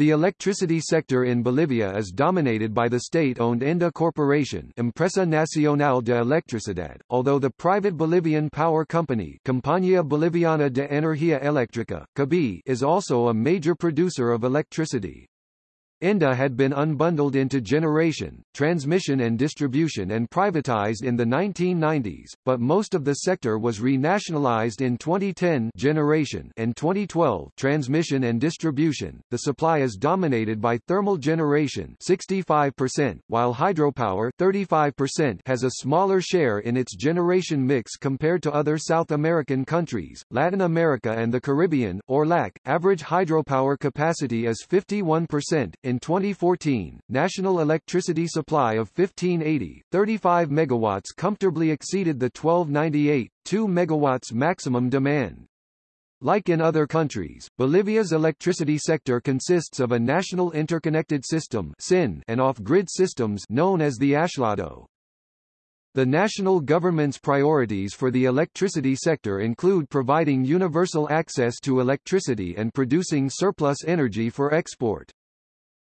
The electricity sector in Bolivia is dominated by the state-owned ENDE Corporation Empresa Nacional de Electricidad, although the private Bolivian power company Compañía Boliviana de Energía Eléctrica COBEE, is also a major producer of electricity. ENDE had been unbundled into generation, transmission and distribution and privatized in the 1990s, but most of the sector was renationalized in 2010 generation and 2012 transmission and distribution. The supply is dominated by thermal generation 65%, while hydropower 35% has a smaller share in its generation mix compared to other South American countries, Latin America and the Caribbean, or LAC. Average hydropower capacity is 51%. In 2014, national electricity supply of 1580, 35 megawatts comfortably exceeded the 1298, 2 megawatts maximum demand. Like in other countries, Bolivia's electricity sector consists of a national interconnected system (SIN) and off-grid systems known as the Aislado. The national government's priorities for the electricity sector include providing universal access to electricity and producing surplus energy for export.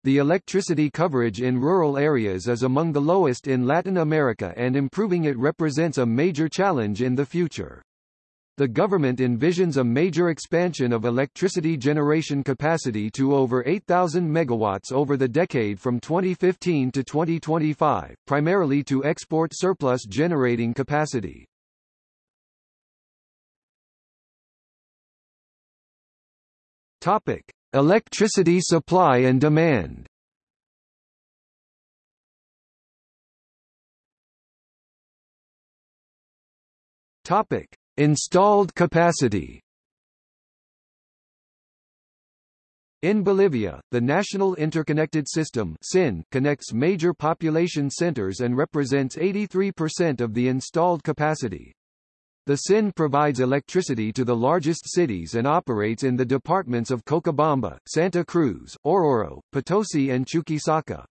The electricity coverage in rural areas is among the lowest in Latin America and improving it represents a major challenge in the future. The government envisions a major expansion of electricity generation capacity to over 8,000 megawatts over the decade from 2015 to 2025, primarily to export surplus generating capacity. Topic: Electricity supply and demand Topic: Installed capacity. In Bolivia, the National Interconnected System (SIN) connects major population centers and represents 83% of the installed capacity. The SIN provides electricity to the largest cities and operates in the departments of Cochabamba, Santa Cruz, Oruro, Potosi and Chuquisaca.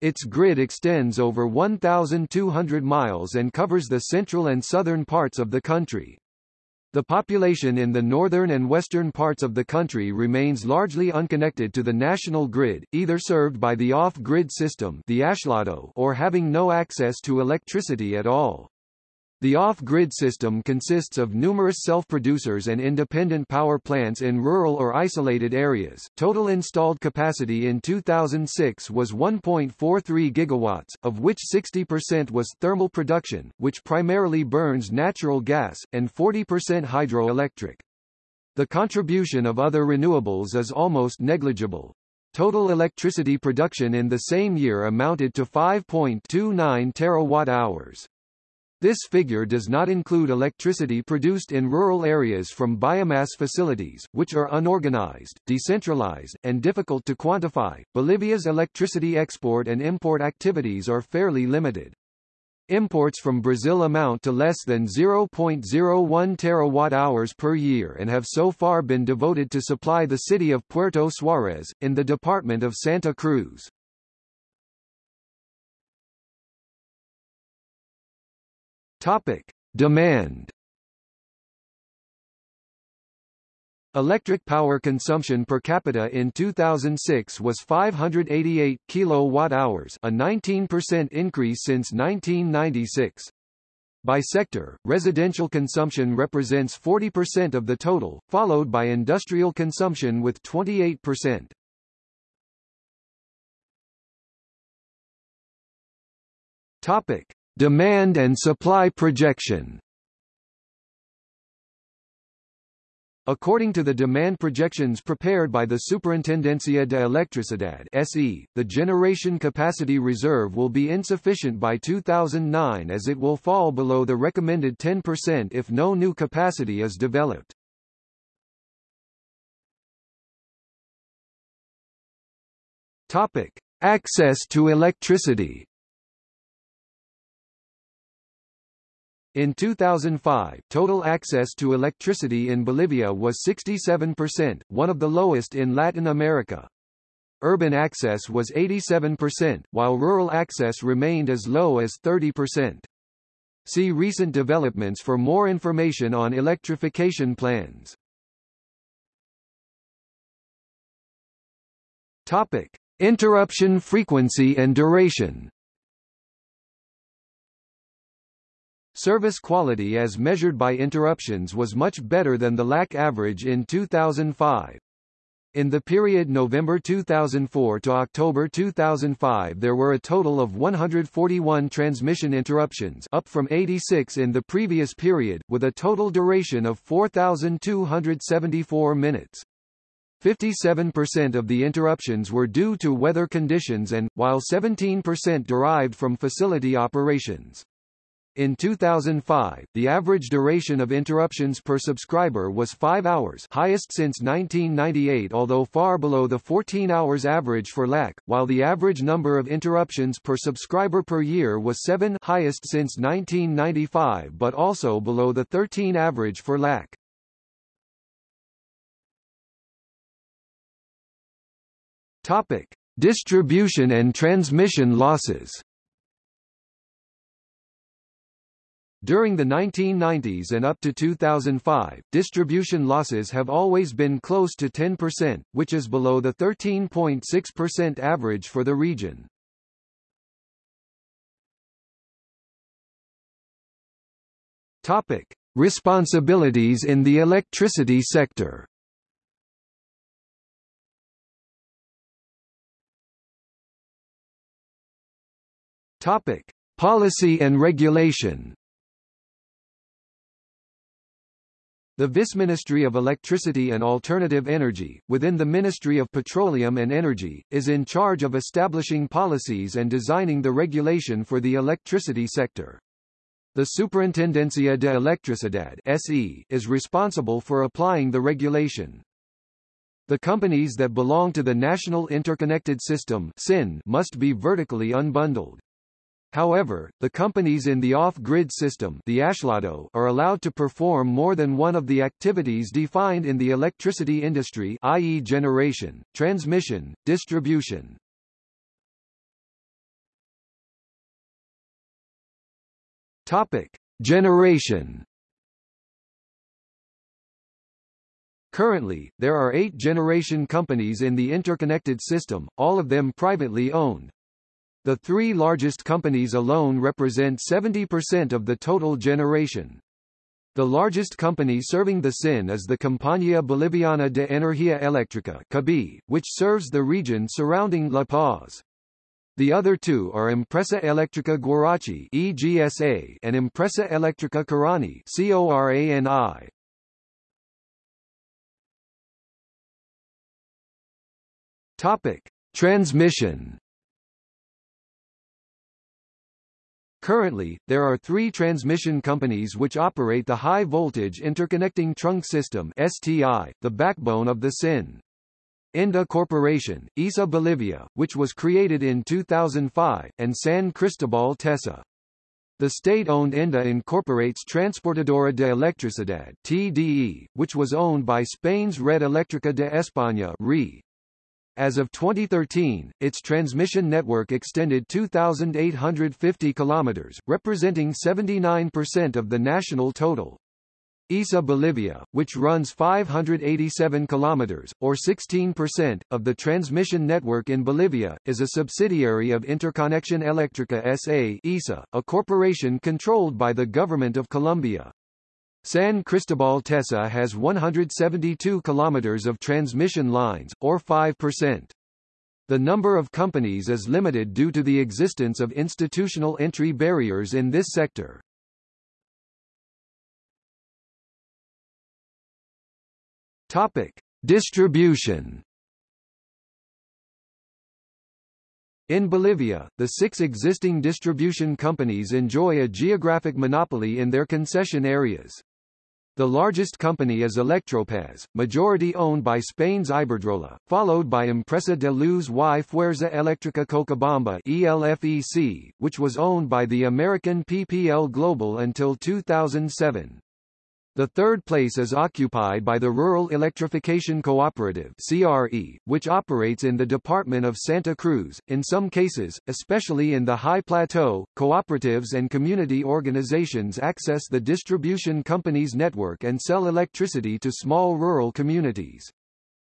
Its grid extends over 1,200 miles and covers the central and southern parts of the country. The population in the northern and western parts of the country remains largely unconnected to the national grid, either served by the off-grid system the aislado or having no access to electricity at all. The off-grid system consists of numerous self-producers and independent power plants in rural or isolated areas. Total installed capacity in 2006 was 1.43 gigawatts, of which 60% was thermal production, which primarily burns natural gas, and 40% hydroelectric. The contribution of other renewables is almost negligible. Total electricity production in the same year amounted to 5.29 terawatt-hours. This figure does not include electricity produced in rural areas from biomass facilities, which are unorganized, decentralized, and difficult to quantify. Bolivia's electricity export and import activities are fairly limited. Imports from Brazil amount to less than 0.01 terawatt-hours per year and have so far been devoted to supply the city of Puerto Suárez, in the department of Santa Cruz. Topic: Demand. Electric power consumption per capita in 2006 was 588 kilowatt-hours, a 19% increase since 1996. By sector, residential consumption represents 40% of the total, followed by industrial consumption with 28%. Topic: Demand and supply projection According to the demand projections prepared by the Superintendencia de Electricidad SE, the generation capacity reserve will be insufficient by 2009 as it will fall below the recommended 10% if no new capacity is developed. Topic: Access to electricity In 2005, total access to electricity in Bolivia was 67%, one of the lowest in Latin America. Urban access was 87%, while rural access remained as low as 30%. See recent developments for more information on electrification plans. Topic: Interruption frequency and duration. Service quality as measured by interruptions was much better than the LAC average in 2005. In the period November 2004 to October 2005 there were a total of 141 transmission interruptions up from 86 in the previous period, with a total duration of 4,274 minutes. 57% of the interruptions were due to weather conditions and, while 17% derived from facility operations. In 2005, the average duration of interruptions per subscriber was 5 hours highest since 1998 although far below the 14 hours average for LAC, while the average number of interruptions per subscriber per year was 7 highest since 1995 but also below the 13 average for LAC. Topic: Distribution and transmission losses. During the 1990s and up to 2005, distribution losses have always been close to 10%, which is below the 13.6% average for the region. Topic: Responsibilities in the electricity sector. Topic: Policy and regulation. The Vice Ministry of Electricity and Alternative Energy, within the Ministry of Petroleum and Energy, is in charge of establishing policies and designing the regulation for the electricity sector. The Superintendencia de Electricidad SE is responsible for applying the regulation. The companies that belong to the National Interconnected System SIN must be vertically unbundled. However, the companies in the off-grid system the aislado are allowed to perform more than one of the activities defined in the electricity industry i.e. generation, transmission, distribution. Topic: Generation Currently, there are eight generation companies in the interconnected system, all of them privately owned. The three largest companies alone represent 70% of the total generation. The largest company serving the SIN is the Compañía Boliviana de Energía Eléctrica (COBEE), which serves the region surrounding La Paz. The other two are Empresa Eléctrica Guaracachi (EGSA) and Empresa Eléctrica Corani (CORANI). Topic: Transmission Currently, there are three transmission companies which operate the High Voltage Interconnecting Trunk System STI, the backbone of the SIN. ENDE Corporation, ISA Bolivia, which was created in 2005, and San Cristobal Tesa. The state-owned ENDE incorporates Transportadora de Electricidad TDE, which was owned by Spain's Red Eléctrica de España RE. As of 2013, its transmission network extended 2,850 kilometers, representing 79% of the national total. ISA Bolivia, which runs 587 kilometers, or 16%, of the transmission network in Bolivia, is a subsidiary of Interconexión Eléctrica S.A. ISA, a corporation controlled by the Government of Colombia. San Cristobal Tesa has 172 kilometers of transmission lines, or 5%. The number of companies is limited due to the existence of institutional entry barriers in this sector. Topic: Distribution In Bolivia, the six existing distribution companies enjoy a geographic monopoly in their concession areas. The largest company is Electropaz, majority owned by Spain's Iberdrola, followed by Empresa de Luz y Fuerza Eléctrica Cochabamba ELFEC, which was owned by the American PPL Global until 2007. The third place is occupied by the Rural Electrification Cooperative CRE, which operates in the department of Santa Cruz. In some cases, especially in the High Plateau, cooperatives and community organizations access the distribution company's network and sell electricity to small rural communities.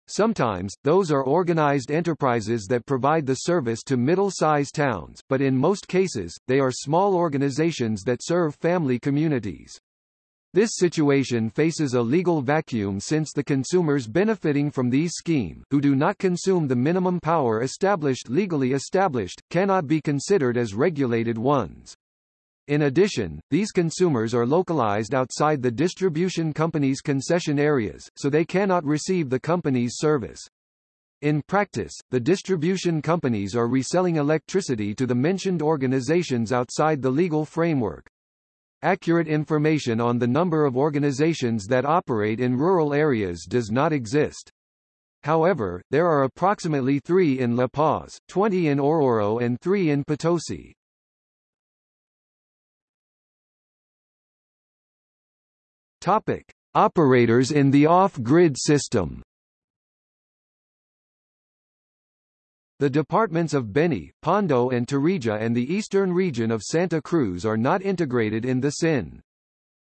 Sometimes, those are organized enterprises that provide the service to middle-sized towns, but in most cases, they are small organizations that serve family communities. This situation faces a legal vacuum since the consumers benefiting from these scheme, who do not consume the minimum power established legally established, cannot be considered as regulated ones. In addition, these consumers are localized outside the distribution company's concession areas, so they cannot receive the company's service. In practice, the distribution companies are reselling electricity to the mentioned organizations outside the legal framework. Accurate information on the number of organizations that operate in rural areas does not exist. However, there are approximately 3 in La Paz, 20 in Oruro and 3 in Potosi. Topic: Operators in the off-grid system. The departments of Beni, Pando and Tarija and the eastern region of Santa Cruz are not integrated in the SIN.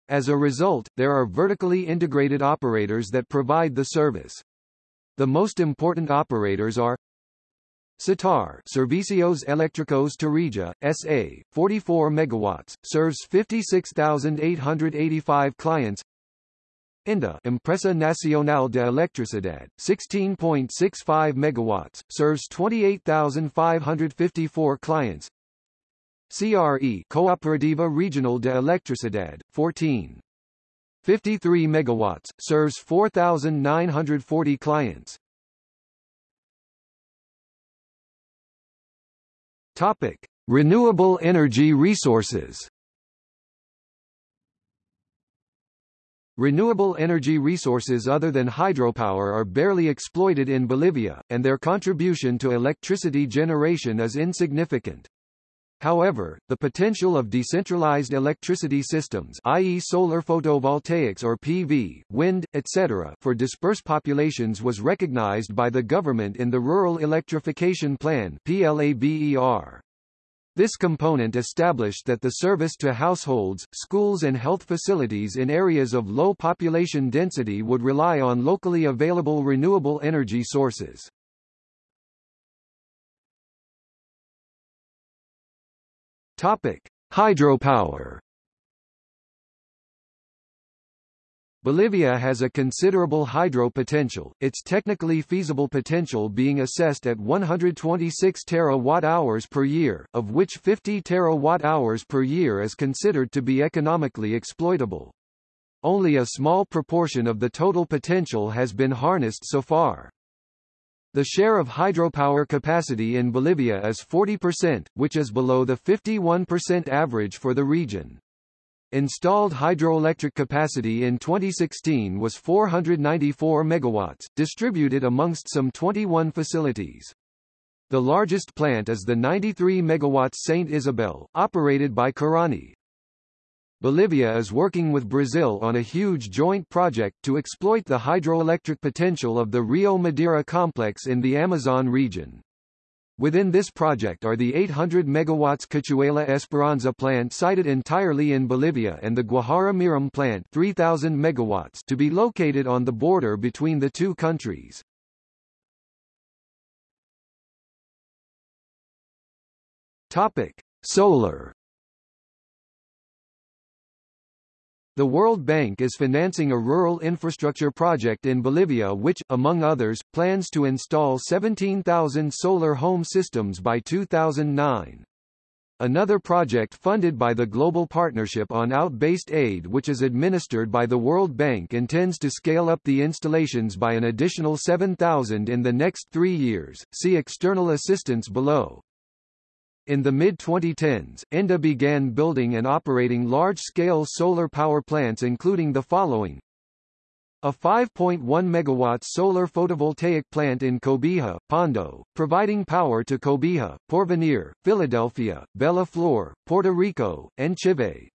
As a result, there are vertically integrated operators that provide the service. The most important operators are SETAR Servicios Eléctricos Tarija, SA, 44 megawatts, serves 56,885 clients ENDE Empresa Nacional de Electricidad, 16.65 megawatts, serves 28,554 clients CRE Cooperativa Regional de Electricidad, 14. 53 megawatts, serves 4,940 clients Topic: Renewable energy resources. Renewable energy resources other than hydropower are barely exploited in Bolivia, and their contribution to electricity generation is insignificant. However, the potential of decentralized electricity systems i.e. solar photovoltaics or PV, wind, etc. for dispersed populations was recognized by the government in the Rural Electrification Plan PLABER. This component established that the service to households, schools and health facilities in areas of low population density would rely on locally available renewable energy sources. Topic: Hydropower. Bolivia has a considerable hydro potential, its technically feasible potential being assessed at 126 terawatt-hours per year, of which 50 terawatt-hours per year is considered to be economically exploitable. Only a small proportion of the total potential has been harnessed so far. The share of hydropower capacity in Bolivia is 40%, which is below the 51% average for the region. Installed hydroelectric capacity in 2016 was 494 megawatts, distributed amongst some 21 facilities. The largest plant is the 93 megawatts Santa Isabel, operated by Corani. Bolivia is working with Brazil on a huge joint project to exploit the hydroelectric potential of the Rio Madeira complex in the Amazon region. Within this project are the 800 megawatts Cachuela Esperanza plant sited entirely in Bolivia and the Guajara Mirim plant 3000 megawatts to be located on the border between the two countries. Topic: Solar The World Bank is financing a rural infrastructure project in Bolivia which, among others, plans to install 17,000 solar home systems by 2009. Another project funded by the Global Partnership on Out-Based Aid which is administered by the World Bank intends to scale up the installations by an additional 7,000 in the next three years, see external assistance below. In the mid-2010s, ENDE began building and operating large-scale solar power plants including the following. A 5.1 MW solar photovoltaic plant in Cobija, Pando, providing power to Cobija, Porvenir, Philadelphia, Bella Flor, Puerto Rico, and Chivay.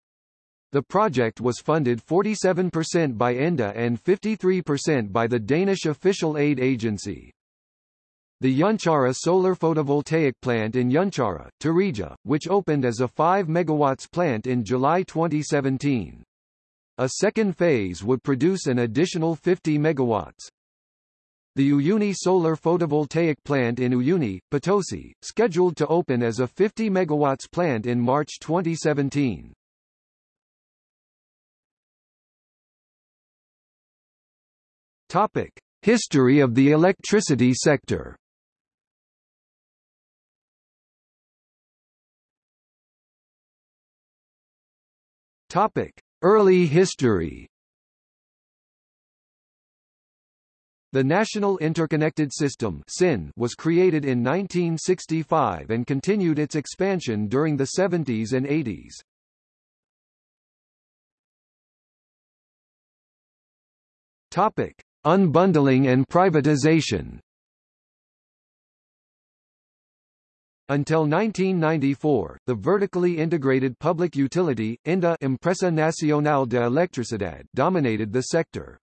The project was funded 47% by ENDE and 53% by the Danish official aid agency. The Yunchara solar photovoltaic plant in Yunchara, Tarija, which opened as a 5 MW plant in July 2017. A second phase would produce an additional 50 megawatts. The Uyuni solar photovoltaic plant in Uyuni, Potosi, scheduled to open as a 50 MW plant in March 2017. Topic: History of the electricity sector. Topic: Early history. The National Interconnected System was created in 1965 and continued its expansion during the 70s and 80s. Topic: Unbundling and privatization. Until 1994, the vertically integrated public utility, ENDE Empresa Nacional de Electricidad dominated the sector.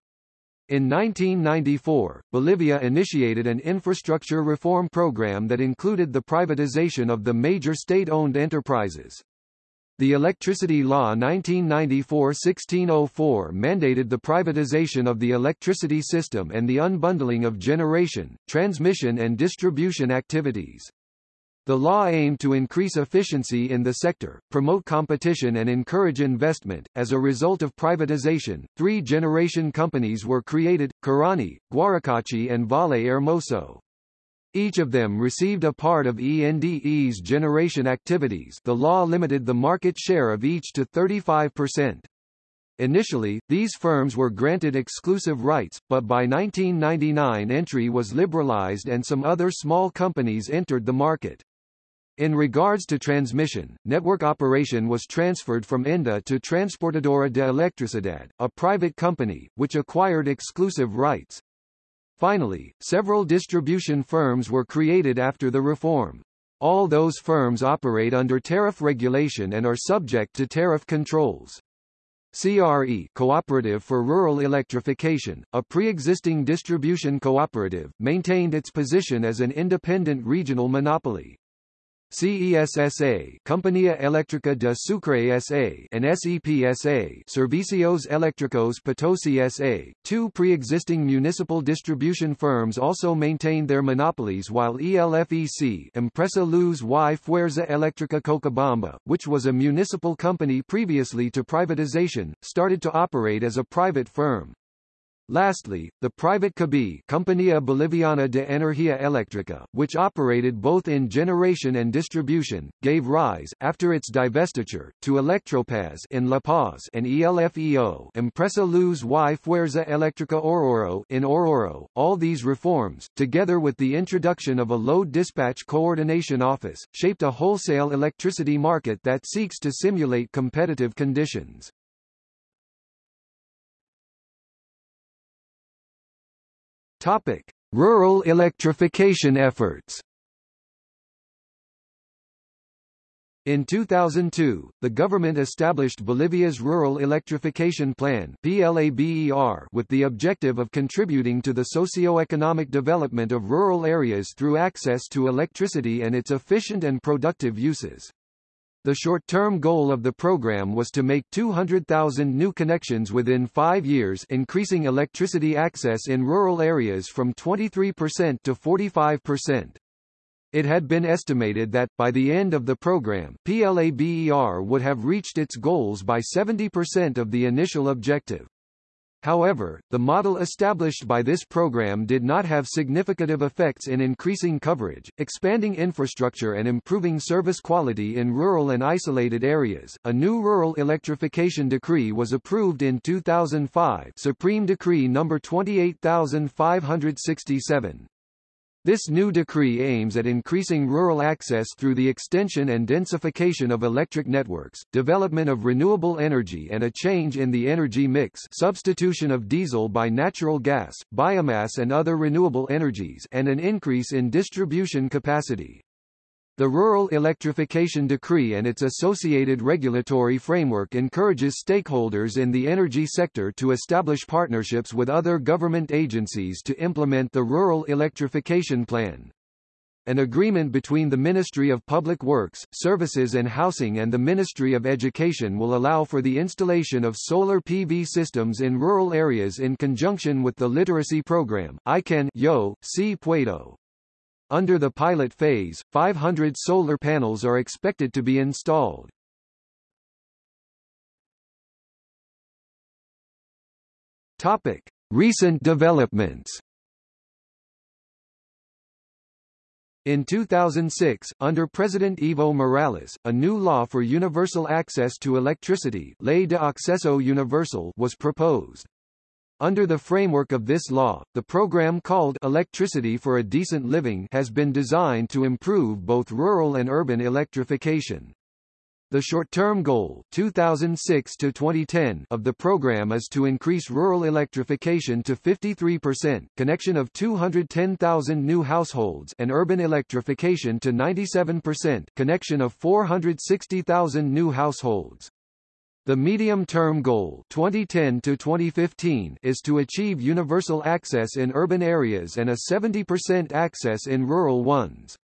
In 1994, Bolivia initiated an infrastructure reform program that included the privatization of the major state-owned enterprises. The Electricity Law 1994-1604 mandated the privatization of the electricity system and the unbundling of generation, transmission and distribution activities. The law aimed to increase efficiency in the sector, promote competition and encourage investment. As a result of privatization, three generation companies were created, Corani, Guaracachi and Valle Hermoso. Each of them received a part of ENDE's generation activities the law limited the market share of each to 35%. Initially, these firms were granted exclusive rights, but by 1999 entry was liberalized and some other small companies entered the market. In regards to transmission, network operation was transferred from ENDE to Transportadora de Electricidad, a private company, which acquired exclusive rights. Finally, several distribution firms were created after the reform. All those firms operate under tariff regulation and are subject to tariff controls. CRE Cooperative for Rural Electrification, a pre-existing distribution cooperative, maintained its position as an independent regional monopoly. CESSA Compañía Eléctrica de Sucre S.A. and SEPSA Servicios Eléctricos Potosi S.A., two pre-existing municipal distribution firms also maintained their monopolies while ELFEC Empresa Luz y Fuerza Eléctrica Cochabamba, which was a municipal company previously to privatization, started to operate as a private firm. Lastly, the private COBEE Compañía Boliviana de Energía Eléctrica, which operated both in generation and distribution, gave rise, after its divestiture, to Electropaz in La Paz and ELFEO Empresa Luz y Fuerza Eléctrica Oruro in Oruro. All these reforms, together with the introduction of a load dispatch coordination office, shaped a wholesale electricity market that seeks to simulate competitive conditions. Topic: Rural electrification efforts. In 2002, the government established Bolivia's Rural Electrification Plan with the objective of contributing to the socio-economic development of rural areas through access to electricity and its efficient and productive uses. The short-term goal of the program was to make 200,000 new connections within five years increasing electricity access in rural areas from 23% to 45%. It had been estimated that, by the end of the program, PLABER would have reached its goals by 70% of the initial objective. However, the model established by this program did not have significant effects in increasing coverage, expanding infrastructure and improving service quality in rural and isolated areas. A new rural electrification decree was approved in 2005, Supreme Decree number 28567. This new decree aims at increasing rural access through the extension and densification of electric networks, development of renewable energy and a change in the energy mix substitution of diesel by natural gas, biomass and other renewable energies and an increase in distribution capacity. The Rural Electrification Decree and its associated regulatory framework encourages stakeholders in the energy sector to establish partnerships with other government agencies to implement the Rural Electrification Plan. An agreement between the Ministry of Public Works, Services and Housing and the Ministry of Education will allow for the installation of solar PV systems in rural areas in conjunction with the literacy program. I can yo, si puedo. Under the pilot phase, 500 solar panels are expected to be installed. Topic: Recent developments. In 2006, under President Evo Morales, a new law for universal access to electricity Ley de Acceso Universal was proposed. Under the framework of this law, the program called Electricity for a Decent Living has been designed to improve both rural and urban electrification. The short-term goal 2006 to 2010 of the program is to increase rural electrification to 53%, connection of 210,000 new households and urban electrification to 97%, connection of 460,000 new households. The medium-term goal 2010 to 2015 is to achieve universal access in urban areas and a 70% access in rural ones.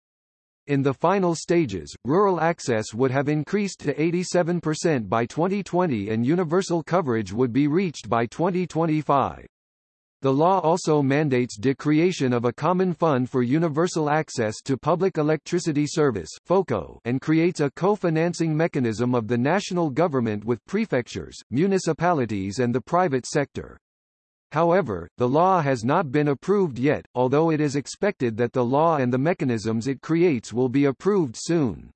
In the final stages, rural access would have increased to 87% by 2020 and universal coverage would be reached by 2025. The law also mandates the creation of a common fund for universal access to public electricity service FOCO, and creates a co-financing mechanism of the national government with prefectures, municipalities and the private sector. However, the law has not been approved yet, although it is expected that the law and the mechanisms it creates will be approved soon.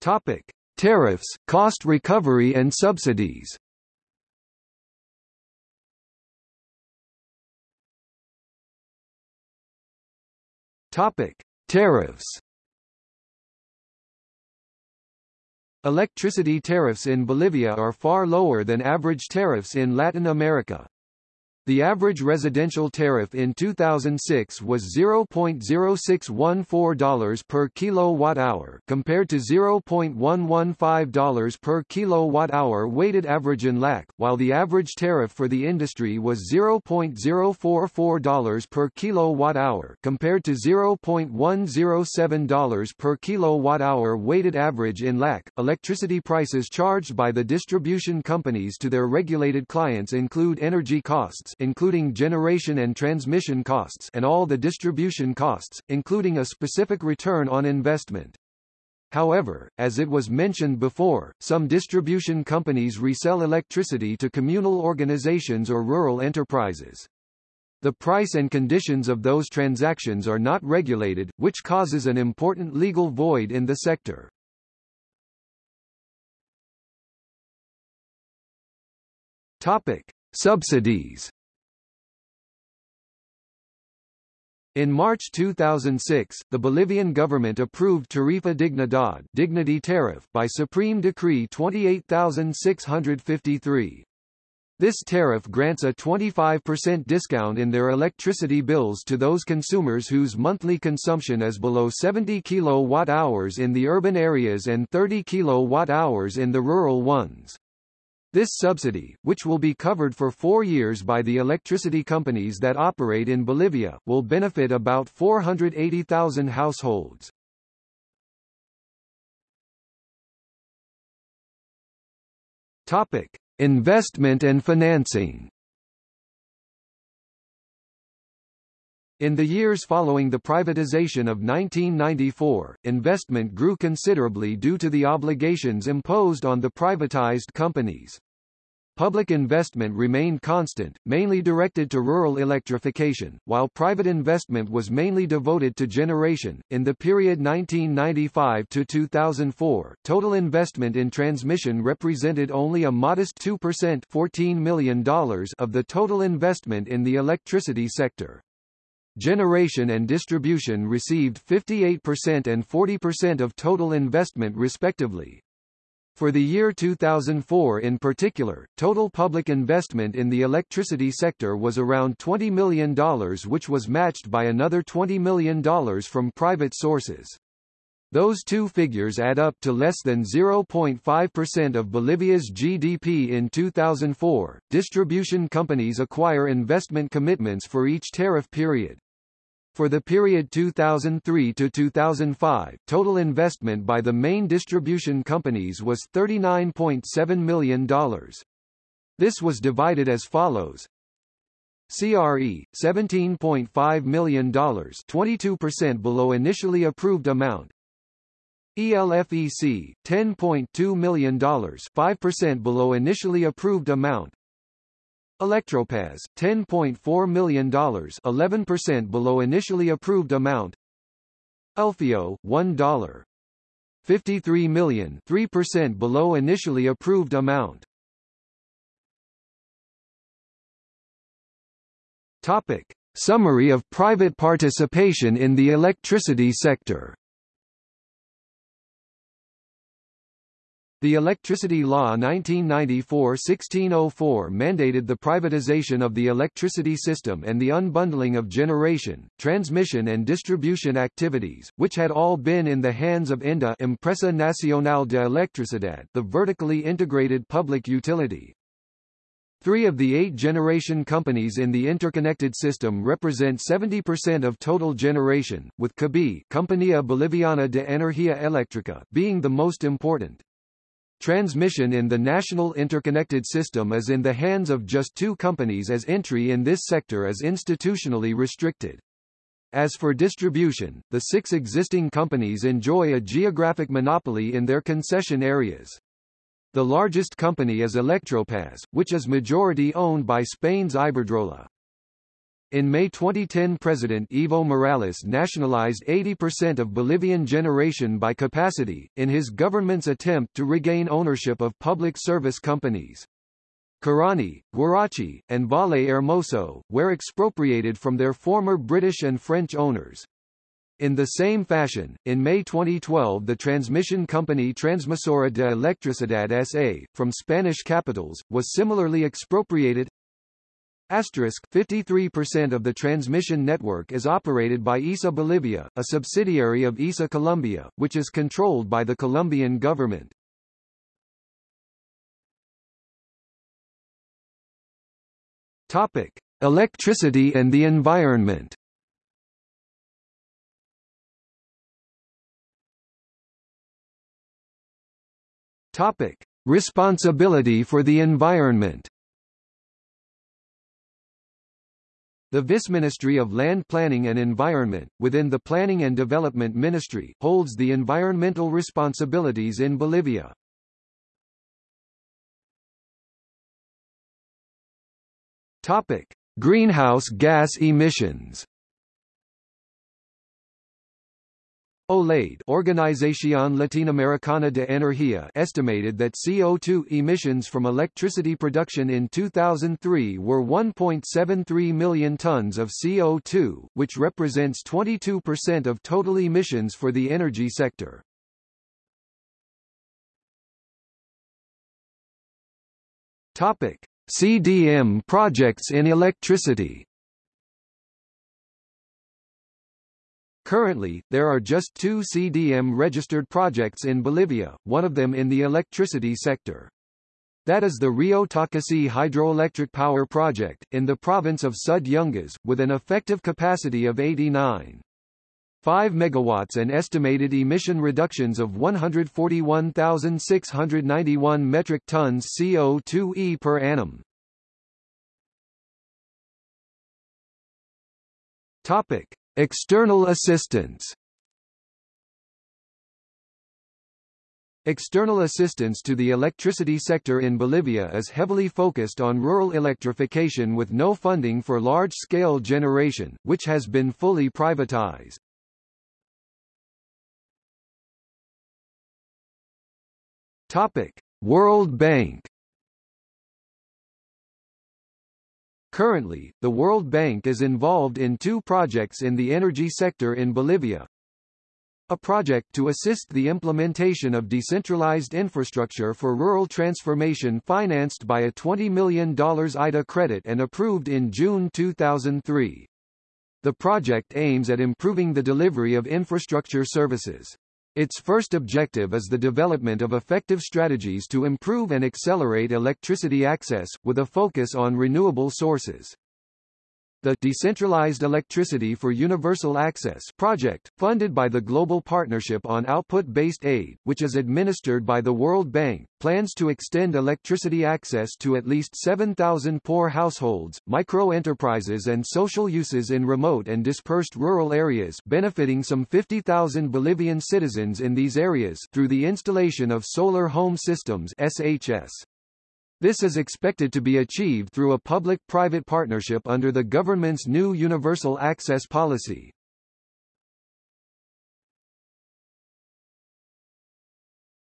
Topic: Tariffs, cost recovery and subsidies. Topic: Tariffs. Electricity tariffs in Bolivia are far lower than average tariffs in Latin America. The average residential tariff in 2006 was $0.0614 per kilowatt-hour compared to $0.115 per kilowatt-hour weighted average in LAC, while the average tariff for the industry was $0.044 per kilowatt-hour compared to $0.107 per kilowatt-hour weighted average in LAC. Electricity prices charged by the distribution companies to their regulated clients include energy costs including generation and transmission costs and all the distribution costs, including a specific return on investment. However, as it was mentioned before, some distribution companies resell electricity to communal organizations or rural enterprises. The price and conditions of those transactions are not regulated, which causes an important legal void in the sector. Topic: Subsidies In March 2006, the Bolivian government approved Tarifa Dignidad Dignity Tariff by Supreme Decree 28653. This tariff grants a 25% discount in their electricity bills to those consumers whose monthly consumption is below 70 kilowatt-hours in the urban areas and 30 kilowatt-hours in the rural ones. This subsidy, which will be covered for four years by the electricity companies that operate in Bolivia, will benefit about 480,000 households. Topic: Investment and financing. In the years following the privatization of 1994, investment grew considerably due to the obligations imposed on the privatized companies. Public investment remained constant, mainly directed to rural electrification, while private investment was mainly devoted to generation. In the period 1995 to 2004, total investment in transmission represented only a modest 2% $14 million of the total investment in the electricity sector. Generation and distribution received 58% and 40% of total investment respectively. For the year 2004 in particular, total public investment in the electricity sector was around $20 million which was matched by another $20 million from private sources. Those two figures add up to less than 0.5% of Bolivia's GDP in 2004. Distribution companies acquire investment commitments for each tariff period. For the period 2003 to 2005, total investment by the main distribution companies was $39.7 million. This was divided as follows. CRE, $17.5 million 22% below initially approved amount. ELFEC, $10.2 million 5% below initially approved amount. Electropaz, $10.4 million 11% below initially approved amount ELFEO, $1. 53 million 3% below initially approved amount Topic. Summary of private participation in the electricity sector The Electricity Law 1994-1604 mandated the privatization of the electricity system and the unbundling of generation, transmission and distribution activities, which had all been in the hands of ENDE Empresa Nacional de Electricidad the vertically integrated public utility. Three of the eight generation companies in the interconnected system represent 70% of total generation, with COBEE Compañía Boliviana de Energía Eléctrica being the most important. Transmission in the national interconnected system is in the hands of just two companies as entry in this sector is institutionally restricted. As for distribution, the six existing companies enjoy a geographic monopoly in their concession areas. The largest company is Electropaz, which is majority owned by Spain's Iberdrola. In May 2010 President Evo Morales nationalized 80% of Bolivian generation by capacity, in his government's attempt to regain ownership of public service companies. Corani, Guaracachi, and Valle Hermoso, were expropriated from their former British and French owners. In the same fashion, in May 2012 the transmission company Transmisora de Electricidad S.A., from Spanish capitals, was similarly expropriated 53% of the transmission network is operated by ISA Bolivia, a subsidiary of ISA Colombia, which is controlled by the Colombian government. Topic: Electricity and the environment. Topic: Responsibility for the environment. The Vice-Ministry of Land Planning and Environment, within the Planning and Development Ministry, holds the environmental responsibilities in Bolivia. Topic: Greenhouse gas emissions. OLADE Organización Latinoamericana de Energía estimated that CO2 emissions from electricity production in 2003 were 1.73 million tons of CO2, which represents 22% of total emissions for the energy sector. Topic: CDM projects in electricity Currently, there are just two CDM-registered projects in Bolivia, one of them in the electricity sector. That is the Rio Taquesi hydroelectric power project, in the province of Sud Yungas, with an effective capacity of 89. 5 megawatts and estimated emission reductions of 141,691 metric tons CO2e per annum. Topic: External assistance External assistance to the electricity sector in Bolivia is heavily focused on rural electrification with no funding for large-scale generation, which has been fully privatized. Topic: World Bank Currently, the World Bank is involved in two projects in the energy sector in Bolivia. A project to assist the implementation of decentralized infrastructure for rural transformation financed by a $20 million IDA credit and approved in June 2003. The project aims at improving the delivery of infrastructure services. Its first objective is the development of effective strategies to improve and accelerate electricity access, with a focus on renewable sources. The Decentralized Electricity for Universal Access project, funded by the Global Partnership on Output-Based Aid, which is administered by the World Bank, plans to extend electricity access to at least 7,000 poor households, micro-enterprises and social uses in remote and dispersed rural areas benefiting some 50,000 Bolivian citizens in these areas through the installation of solar home systems SHS. This is expected to be achieved through a public-private partnership under the government's new Universal Access Policy.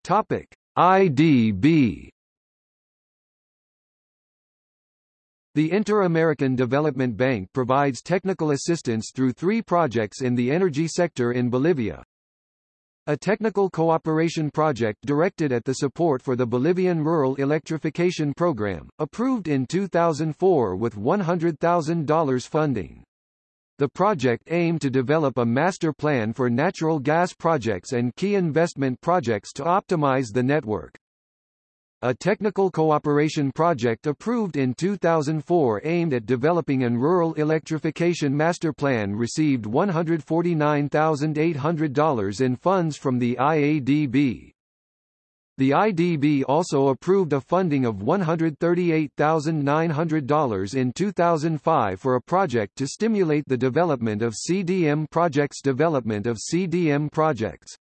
Topic: IDB The Inter-American Development Bank provides technical assistance through three projects in the energy sector in Bolivia, a technical cooperation project directed at the support for the Bolivian Rural Electrification Program, approved in 2004 with $100,000 funding. The project aimed to develop a master plan for natural gas projects and key investment projects to optimize the network. A technical cooperation project approved in 2004 aimed at developing an rural electrification master plan received $149,800 in funds from the IADB. The IDB also approved a funding of $138,900 in 2005 for a project to stimulate the development of CDM projects development of CDM projects.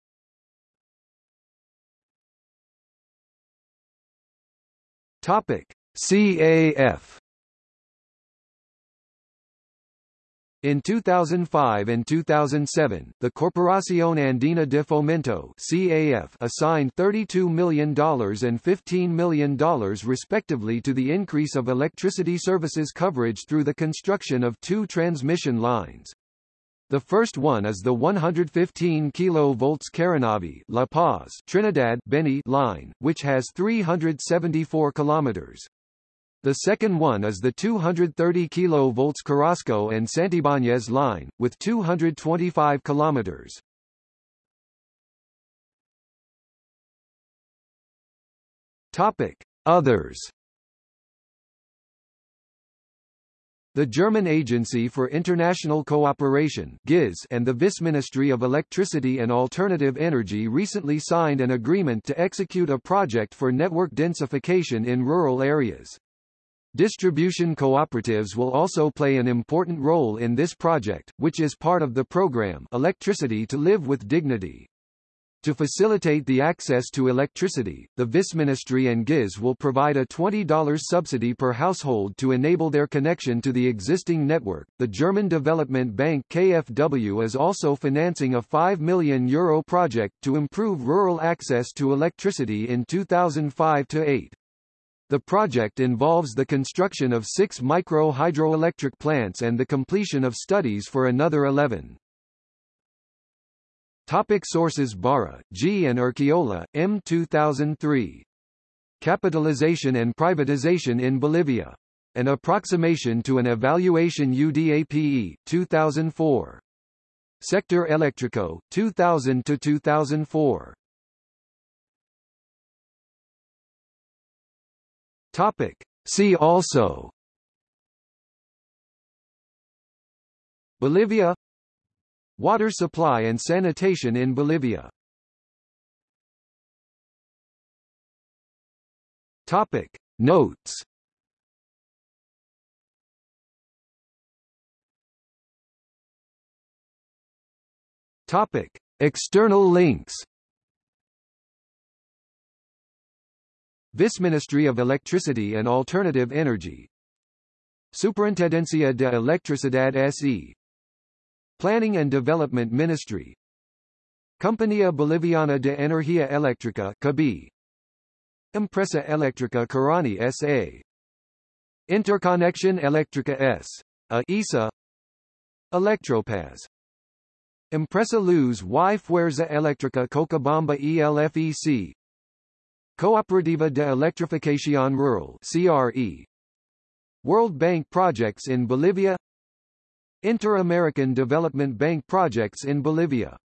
Topic: CAF In 2005 and 2007, the Corporación Andina de Fomento CAF assigned $32 million and $15 million respectively to the increase of electricity services coverage through the construction of two transmission lines. The first one is the 115 kV Caranavi La Paz Trinidad Beni line, which has 374 kilometers. The second one is the 230 kV Carrasco and Santibáñez line, with 225 kilometers. Topic: Others The German Agency for International Cooperation and the Vice Ministry of Electricity and Alternative Energy recently signed an agreement to execute a project for network densification in rural areas. Distribution cooperatives will also play an important role in this project, which is part of the program Electricity to Live with Dignity. To facilitate the access to electricity, the Vice Ministry and GIZ will provide a $20 subsidy per household to enable their connection to the existing network. The German Development Bank KfW is also financing a 5 million euro project to improve rural access to electricity in 2005 8. The project involves the construction of six micro hydroelectric plants and the completion of studies for another 11. Topic sources Barja, G. and Urquiola, M. 2003. Capitalization and Privatization in Bolivia. An Approximation to an Evaluation UDAPE, 2004. Sector Electrico, 2000-2004. Topic. See also Bolivia Water supply and sanitation in Bolivia Topic. Notes Topic. External links Vice Ministry of Electricity and Alternative Energy Superintendencia de Electricidad S.E. Planning and Development Ministry. Compañía Boliviana de Energía Eléctrica COBEE Empresa Eléctrica Corani S.A. Interconexión Eléctrica S. A ISA Electropaz Empresa Luz y Fuerza Eléctrica Cochabamba ELFEC Cooperativa de Electrificación Rural CRE World Bank projects in Bolivia Inter-American Development Bank projects in Bolivia